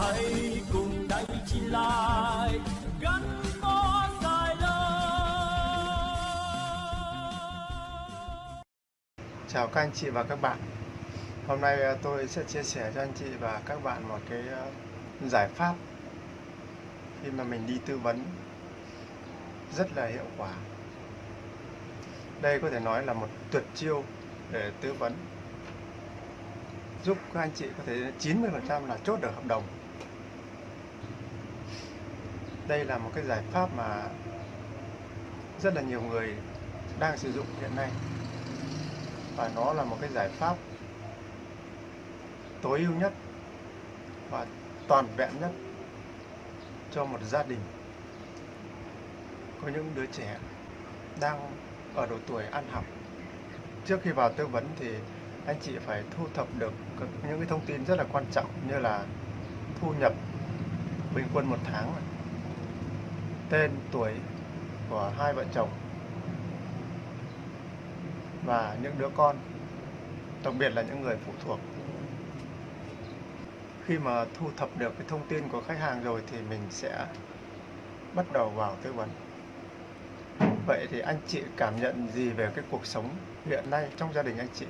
hãy cùng đánh chị lại gắn bó dài lâu. Chào các anh chị và các bạn. Hôm nay ờ, tôi sẽ chia sẻ cho anh chị và các bạn một cái ờ, giải pháp khi mà mình đi tư vấn. Rất là hiệu quả. Đây có thể nói là một tuyệt chiêu để tư vấn. Giúp các anh chị có thể 90% là chốt được hợp đồng đây là một cái giải pháp mà rất là nhiều người đang sử dụng hiện nay. Và nó là một cái giải pháp tối ưu nhất và toàn vẹn nhất cho một gia đình. Có những đứa trẻ đang ở độ tuổi ăn học. Trước khi vào tư vấn thì anh chị phải thu thập được những cái thông tin rất là quan trọng như là thu nhập bình quân một tháng tên tuổi của hai vợ chồng và những đứa con, đặc biệt là những người phụ thuộc. Khi mà thu thập được cái thông tin của khách hàng rồi thì mình sẽ bắt đầu vào tư vấn. Vậy thì anh chị cảm nhận gì về cái cuộc sống hiện nay trong gia đình anh chị?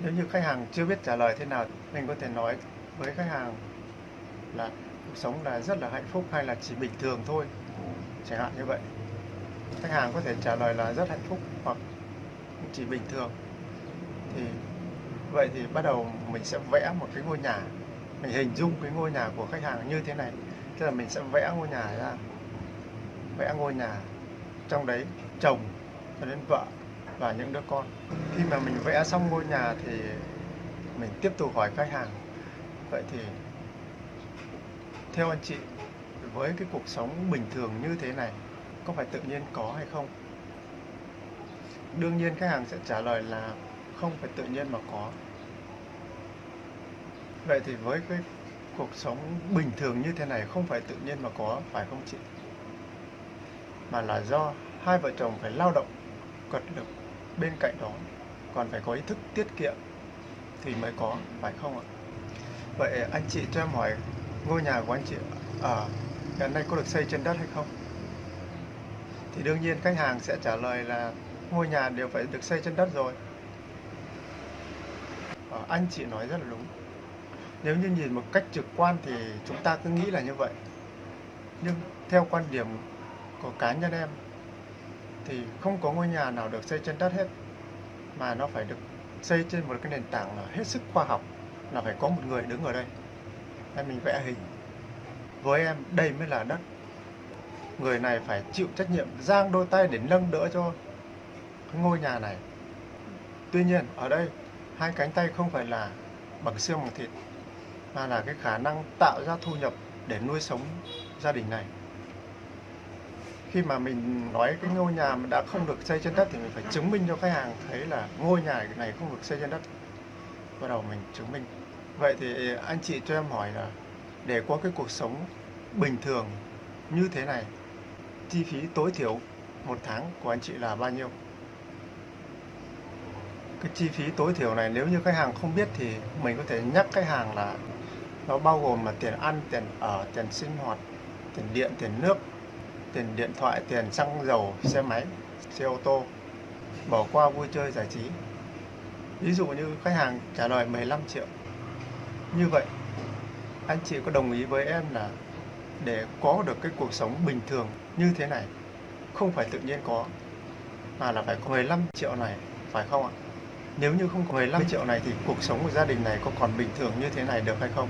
Nếu như khách hàng chưa biết trả lời thế nào, mình có thể nói với khách hàng là cuộc sống là rất là hạnh phúc hay là chỉ bình thường thôi? Chẳng hạn như vậy. Khách hàng có thể trả lời là rất hạnh phúc hoặc chỉ bình thường. Thì vậy thì bắt đầu mình sẽ vẽ một cái ngôi nhà. Mình hình dung cái ngôi nhà của khách hàng như thế này. Tức là mình sẽ vẽ ngôi nhà ra. Vẽ ngôi nhà. Trong đấy chồng cho đến vợ và những đứa con. Khi mà mình vẽ xong ngôi nhà thì mình tiếp tục hỏi khách hàng. Vậy thì theo anh chị, với cái cuộc sống bình thường như thế này, có phải tự nhiên có hay không? Đương nhiên khách hàng sẽ trả lời là không phải tự nhiên mà có. Vậy thì với cái cuộc sống bình thường như thế này, không phải tự nhiên mà có, phải không chị? Mà là do hai vợ chồng phải lao động cật lực bên cạnh đó, còn phải có ý thức tiết kiệm thì mới có, phải không ạ? Vậy anh chị cho em hỏi ngôi nhà của anh chị ở hiện nay có được xây trên đất hay không? Thì đương nhiên khách hàng sẽ trả lời là ngôi nhà đều phải được xây trên đất rồi. À, anh chị nói rất là đúng. Nếu như nhìn một cách trực quan thì chúng ta cứ nghĩ là như vậy. Nhưng theo quan điểm của cá nhân em thì không có ngôi nhà nào được xây trên đất hết mà nó phải được xây trên một cái nền tảng là hết sức khoa học là phải có một người đứng ở đây hay mình vẽ hình. Với em, đây mới là đất. Người này phải chịu trách nhiệm, giang đôi tay để nâng đỡ cho cái ngôi nhà này. Tuy nhiên, ở đây, hai cánh tay không phải là bằng xương bằng thịt, mà là cái khả năng tạo ra thu nhập để nuôi sống gia đình này. Khi mà mình nói cái ngôi nhà mà đã không được xây trên đất thì mình phải chứng minh cho khách hàng thấy là ngôi nhà này không được xây trên đất. Bắt đầu mình chứng minh vậy thì anh chị cho em hỏi là để có cái cuộc sống bình thường như thế này, chi phí tối thiểu một tháng của anh chị là bao nhiêu? Cái chi phí tối thiểu này nếu như khách hàng không biết thì mình có thể nhắc khách hàng là nó bao gồm là tiền ăn, tiền ở, tiền sinh hoạt, tiền điện, tiền nước, tiền điện thoại, tiền xăng dầu, xe máy, xe ô tô, bỏ qua vui chơi giải trí. Ví dụ như khách hàng trả lời 15 triệu như vậy, anh chị có đồng ý với em là để có được cái cuộc sống bình thường như thế này, không phải tự nhiên có, mà là phải có 15 triệu này, phải không ạ? Nếu như không có 15 triệu này thì cuộc sống của gia đình này có còn bình thường như thế này được hay không?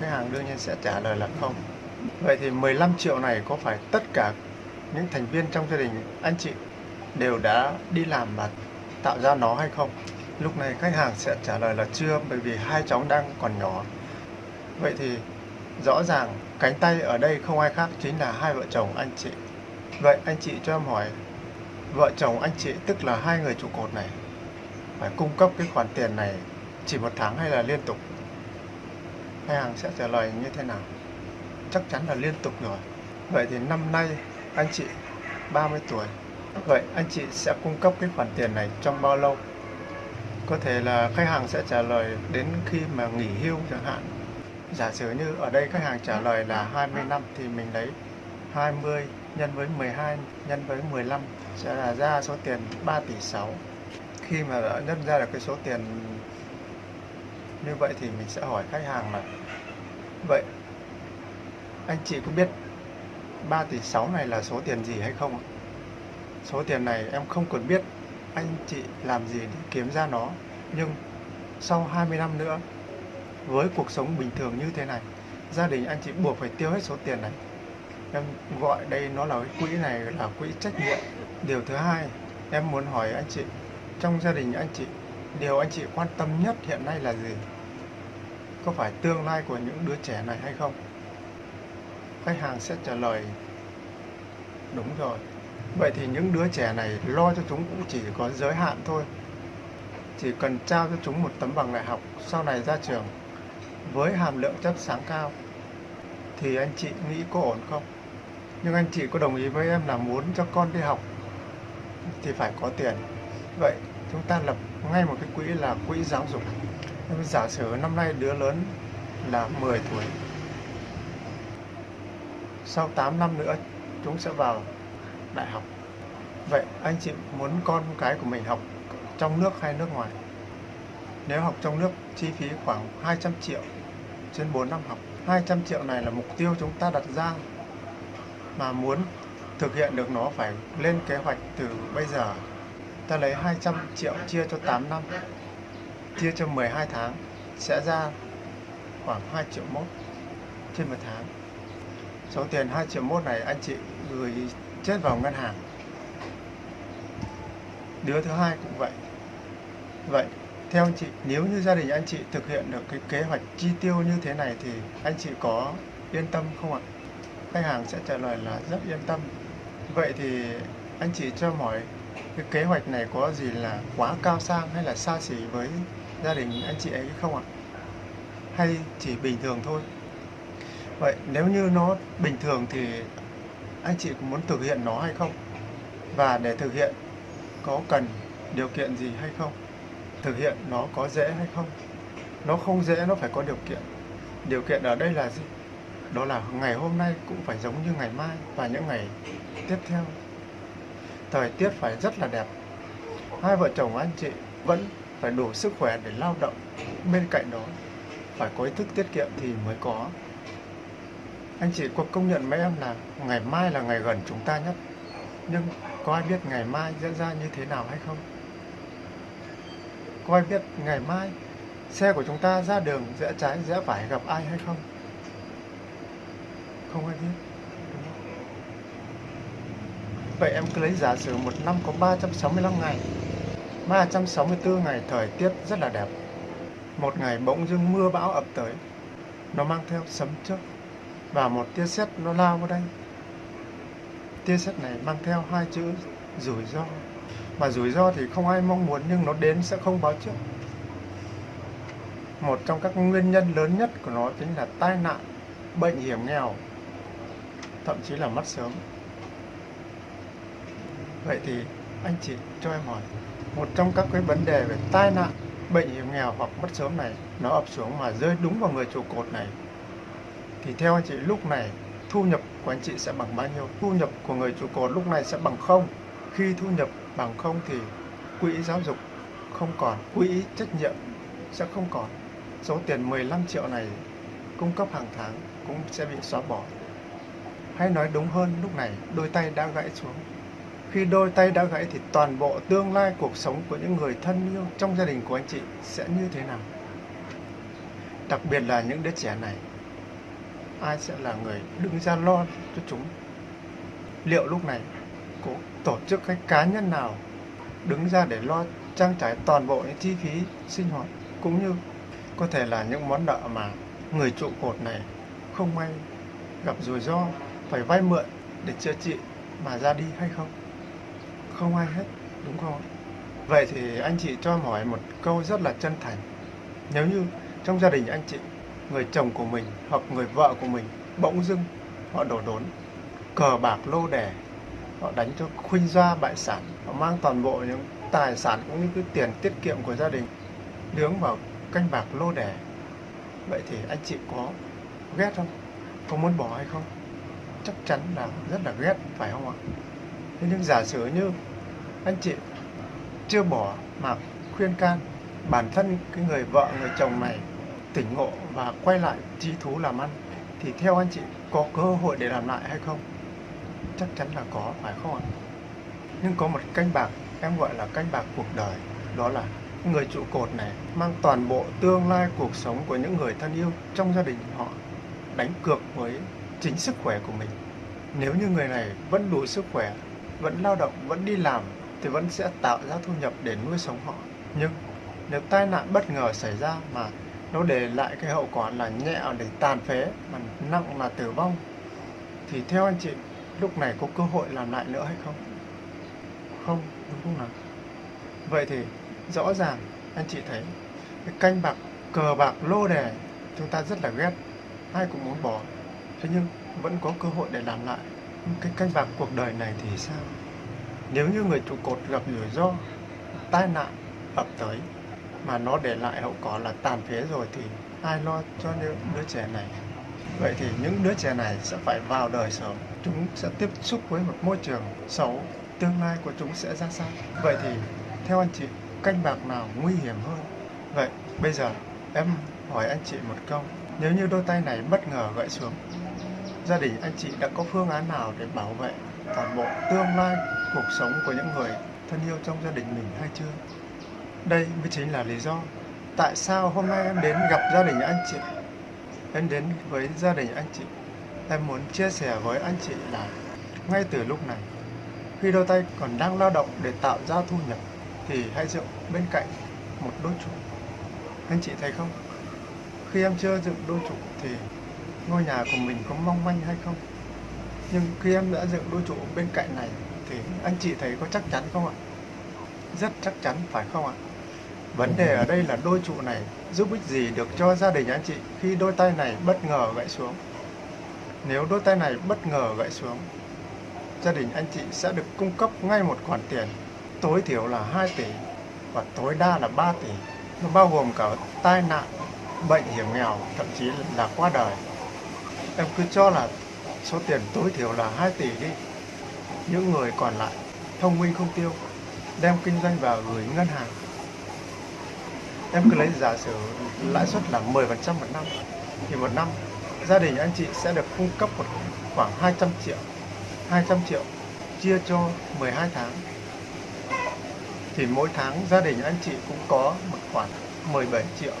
Khách hàng đương nhiên sẽ trả lời là không. Vậy thì 15 triệu này có phải tất cả những thành viên trong gia đình, anh chị đều đã đi làm và tạo ra nó hay không? Lúc này khách hàng sẽ trả lời là chưa, bởi vì hai cháu đang còn nhỏ. Vậy thì rõ ràng cánh tay ở đây không ai khác chính là hai vợ chồng anh chị. Vậy anh chị cho em hỏi, vợ chồng anh chị tức là hai người trụ cột này, phải cung cấp cái khoản tiền này chỉ một tháng hay là liên tục? Khách hàng sẽ trả lời như thế nào? Chắc chắn là liên tục rồi. Vậy thì năm nay anh chị 30 tuổi. Vậy anh chị sẽ cung cấp cái khoản tiền này trong bao lâu? Có thể là khách hàng sẽ trả lời đến khi mà nghỉ hưu chẳng hạn. Giả sử như ở đây khách hàng trả lời là 20 năm thì mình lấy 20 nhân với 12 nhân với 15 sẽ là ra số tiền 3 tỷ 6. Khi mà đã nhân ra được cái số tiền như vậy thì mình sẽ hỏi khách hàng là, Vậy anh chị có biết 3 tỷ 6 này là số tiền gì hay không? Số tiền này em không cần biết anh chị làm gì để kiếm ra nó Nhưng sau 20 năm nữa, Với cuộc sống bình thường như thế này, Gia đình anh chị buộc phải tiêu hết số tiền này Em gọi đây nó là cái quỹ này là quỹ trách nhiệm Điều thứ hai, Em muốn hỏi anh chị, Trong gia đình anh chị, Điều anh chị quan tâm nhất hiện nay là gì? Có phải tương lai của những đứa trẻ này hay không? Khách hàng sẽ trả lời, Đúng rồi Vậy thì những đứa trẻ này lo cho chúng cũng chỉ có giới hạn thôi. Chỉ cần trao cho chúng một tấm bằng đại học Sau này ra trường Với hàm lượng chất sáng cao, Thì anh chị nghĩ có ổn không? Nhưng anh chị có đồng ý với em là muốn cho con đi học Thì phải có tiền. Vậy chúng ta lập ngay một cái quỹ là quỹ giáo dục. Em giả sử năm nay đứa lớn là 10 tuổi, sau 8 năm nữa chúng sẽ vào đại học. Vậy anh chị muốn con cái của mình học trong nước hay nước ngoài? Nếu học trong nước, chi phí khoảng 200 triệu trên 4 năm học. 200 triệu này là mục tiêu chúng ta đặt ra mà muốn thực hiện được nó phải lên kế hoạch từ bây giờ. Ta lấy 200 triệu chia cho 8 năm, chia cho 12 tháng sẽ ra khoảng 2 triệu mốt trên một tháng. Số tiền 2 triệu mốt này anh chị gửi chết vào ngân hàng. Đứa thứ hai cũng vậy. Vậy, theo anh chị, nếu như gia đình anh chị thực hiện được cái kế hoạch chi tiêu như thế này thì anh chị có yên tâm không ạ? Khách hàng sẽ trả lời là rất yên tâm. Vậy thì anh chị cho hỏi, cái kế hoạch này có gì là quá cao sang hay là xa xỉ với gia đình anh chị ấy không ạ? Hay chỉ bình thường thôi? Vậy, nếu như nó bình thường thì anh chị có muốn thực hiện nó hay không? Và để thực hiện, có cần điều kiện gì hay không? Thực hiện nó có dễ hay không? Nó không dễ, nó phải có điều kiện. Điều kiện ở đây là gì? Đó là ngày hôm nay cũng phải giống như ngày mai và những ngày tiếp theo. Thời tiết phải rất là đẹp. Hai vợ chồng anh chị vẫn phải đủ sức khỏe để lao động. Bên cạnh đó, phải có ý thức tiết kiệm thì mới có anh chị có công nhận với em là ngày mai là ngày gần chúng ta nhất? Nhưng có ai biết ngày mai diễn ra như thế nào hay không? Có ai biết ngày mai xe của chúng ta ra đường rẽ trái, rẽ phải gặp ai hay không? Không ai biết. Vậy em cứ lấy giả sử một năm có 365 ngày 364 ngày thời tiết rất là đẹp. Một ngày bỗng dưng mưa bão ập tới, Nó mang theo sấm chớp. Và một tia sét nó lao vào đây. Tia sét này mang theo hai chữ rủi ro. Mà rủi ro thì không ai mong muốn nhưng nó đến sẽ không báo trước. Một trong các nguyên nhân lớn nhất của nó chính là tai nạn, bệnh hiểm nghèo Thậm chí là mất sớm. Vậy thì anh chị cho em hỏi một trong các cái vấn đề về tai nạn bệnh hiểm nghèo hoặc mất sớm này nó ập xuống mà rơi đúng vào người trụ cột này thì theo anh chị lúc này thu nhập của anh chị sẽ bằng bao nhiêu? Thu nhập của người trụ cột lúc này sẽ bằng không? Khi thu nhập bằng không thì quỹ giáo dục không còn quỹ trách nhiệm sẽ không còn. Số tiền 15 triệu này cung cấp hàng tháng cũng sẽ bị xóa bỏ. Hay nói đúng hơn lúc này đôi tay đã gãy xuống. Khi đôi tay đã gãy thì toàn bộ tương lai cuộc sống của những người thân yêu trong gia đình của anh chị sẽ như thế nào? Đặc biệt là những đứa trẻ này, ai sẽ là người đứng ra lo cho chúng? Liệu lúc này có tổ chức hay cá nhân nào đứng ra để lo trang trải toàn bộ những chi phí sinh hoạt, cũng như có thể là những món nợ mà người trụ cột này không may gặp rủi ro, phải vay mượn để chữa trị mà ra đi hay không? không ai hết, đúng không vậy thì anh chị cho em hỏi một câu rất là chân thành nếu như trong gia đình anh chị người chồng của mình hoặc người vợ của mình bỗng dưng họ đổ đốn cờ bạc lô đẻ họ đánh cho khuynh gia bại sản họ mang toàn bộ những tài sản cũng như cái tiền tiết kiệm của gia đình nướng vào canh bạc lô đẻ. Vậy thì anh chị có ghét không? Có muốn bỏ hay không? Chắc chắn là rất là ghét, phải không ạ? Thế nhưng giả sử như anh chị chưa bỏ mà khuyên can bản thân cái người vợ, người chồng này tỉnh ngộ và quay lại trí thú làm ăn thì theo anh chị có cơ hội để làm lại hay không? Chắc chắn là có, phải không ạ? Nhưng có một canh bạc em gọi là canh bạc cuộc đời, đó là người trụ cột này mang toàn bộ tương lai cuộc sống của những người thân yêu trong gia đình họ đánh cược với chính sức khỏe của mình. Nếu như người này vẫn đủ sức khỏe, vẫn lao động, vẫn đi làm thì vẫn sẽ tạo ra thu nhập để nuôi sống họ. Nhưng nếu tai nạn bất ngờ xảy ra mà nó để lại cái hậu quả là nhẹ để tàn phế mà nặng là tử vong thì theo anh chị lúc này có cơ hội làm lại nữa hay không? Không, đúng không nào? Vậy thì rõ ràng anh chị thấy cái canh bạc cờ bạc lô đề chúng ta rất là ghét ai cũng muốn bỏ thế nhưng vẫn có cơ hội để làm lại cái canh bạc cuộc đời này thì sao nếu như người trụ cột gặp rủi ro tai nạn ập tới mà nó để lại hậu quả là tàn phế rồi thì ai lo cho những đứa trẻ này? Vậy thì những đứa trẻ này sẽ phải vào đời sớm. Chúng sẽ tiếp xúc với một môi trường xấu, tương lai của chúng sẽ ra sao? Vậy thì theo anh chị, canh bạc nào nguy hiểm hơn? Vậy bây giờ em hỏi anh chị một câu. Nếu như đôi tay này bất ngờ gãy xuống, gia đình anh chị đã có phương án nào để bảo vệ toàn bộ tương lai cuộc sống của những người thân yêu trong gia đình mình hay chưa? Đây mới chính là lý do tại sao hôm nay em đến gặp gia đình anh chị. Em đến với gia đình anh chị. Em muốn chia sẻ với anh chị là ngay từ lúc này, khi đôi tay còn đang lao động để tạo ra thu nhập thì hãy dựng bên cạnh một đôi trụ anh chị thấy không? Khi em chưa dựng đôi trụ thì ngôi nhà của mình có mong manh hay không? Nhưng khi em đã dựng đôi trụ bên cạnh này thì anh chị thấy có chắc chắn không ạ? Rất chắc chắn, phải không ạ? Vấn đề ở đây là đôi trụ này giúp ích gì được cho gia đình anh chị khi đôi tay này bất ngờ gãy xuống nếu đôi tay này bất ngờ gãy xuống gia đình anh chị sẽ được cung cấp ngay một khoản tiền tối thiểu là 2 tỷ và tối đa là 3 tỷ. Nó bao gồm cả tai nạn, bệnh hiểm nghèo, thậm chí là qua đời. Em cứ cho là số tiền tối thiểu là 2 tỷ đi. Những người còn lại thông minh không tiêu, đem kinh doanh vào gửi ngân hàng. Em cứ lấy giả sử lãi suất là 10% một năm. Thì một năm gia đình anh chị sẽ được cung cấp một khoảng 200 triệu. 200 triệu chia cho 12 tháng thì mỗi tháng gia đình anh chị cũng có một khoản 17 triệu.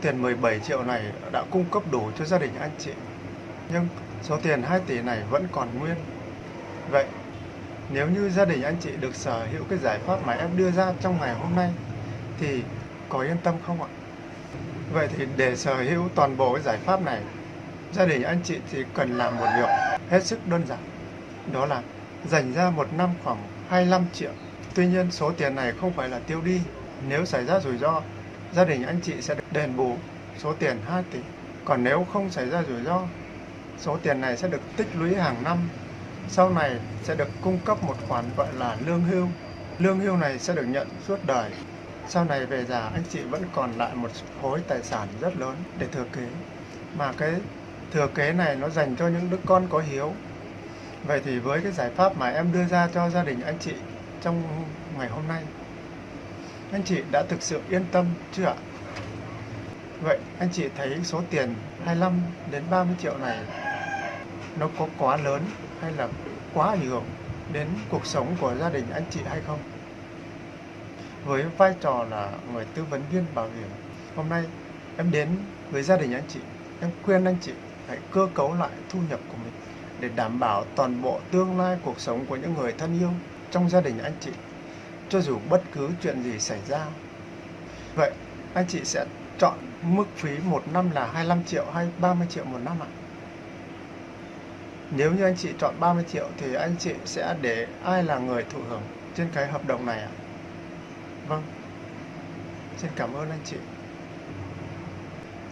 Tiền 17 triệu này đã cung cấp đủ cho gia đình anh chị. Nhưng số tiền 2 tỷ này vẫn còn nguyên. Vậy, nếu như gia đình anh chị được sở hữu cái giải pháp mà em đưa ra trong ngày hôm nay thì có yên tâm không ạ? Vậy thì để sở hữu toàn bộ cái giải pháp này, gia đình anh chị thì cần làm một việc hết sức đơn giản. Đó là dành ra một năm khoảng 25 triệu Tuy nhiên số tiền này không phải là tiêu đi. Nếu xảy ra rủi ro, gia đình anh chị sẽ được đền bù số tiền 2 tỷ. Còn nếu không xảy ra rủi ro, số tiền này sẽ được tích lũy hàng năm. Sau này sẽ được cung cấp một khoản gọi là lương hưu. Lương hưu này sẽ được nhận suốt đời. Sau này về già, anh chị vẫn còn lại một khối tài sản rất lớn để thừa kế. Mà cái thừa kế này nó dành cho những đứa con có hiếu. Vậy thì với cái giải pháp mà em đưa ra cho gia đình anh chị trong ngày hôm nay, anh chị đã thực sự yên tâm chưa ạ vậy anh chị thấy số tiền 25 đến 30 triệu này nó có quá lớn hay là quá ảnh hưởng đến cuộc sống của gia đình anh chị hay không với vai trò là người tư vấn viên bảo hiểm. Hôm nay em đến với gia đình anh chị, em khuyên anh chị hãy cơ cấu lại thu nhập của mình để đảm bảo toàn bộ tương lai cuộc sống của những người thân yêu trong gia đình anh chị, cho dù bất cứ chuyện gì xảy ra. Vậy anh chị sẽ chọn mức phí một năm là 25 triệu hay 30 triệu một năm ạ? Nếu như anh chị chọn 30 triệu thì anh chị sẽ để ai là người thụ hưởng trên cái hợp đồng này ạ? Vâng. Xin cảm ơn anh chị.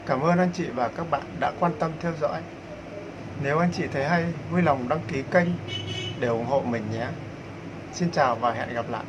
Cảm ơn anh chị và các bạn đã quan tâm theo dõi. Nếu anh chị thấy hay, vui lòng đăng ký kênh để ủng hộ mình nhé. Xin chào và hẹn gặp lại.